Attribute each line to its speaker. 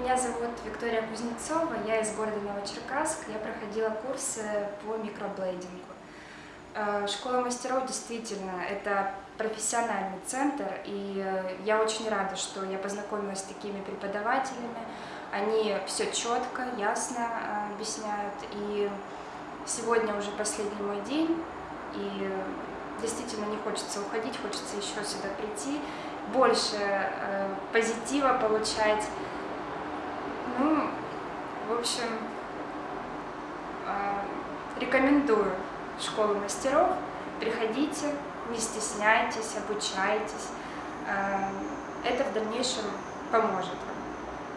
Speaker 1: Меня зовут Виктория Кузнецова, я из города Новочеркасск. Я проходила курсы по микроблейдингу. Э, Школа мастеров действительно это профессиональный центр, и э, я очень рада, что я познакомилась с такими преподавателями. Они все четко, ясно э, объясняют, и сегодня уже последний мой день, и действительно не хочется уходить, хочется еще сюда прийти, больше позитива получать. В общем, рекомендую школу мастеров. Приходите, не стесняйтесь, обучайтесь. Это в дальнейшем поможет вам.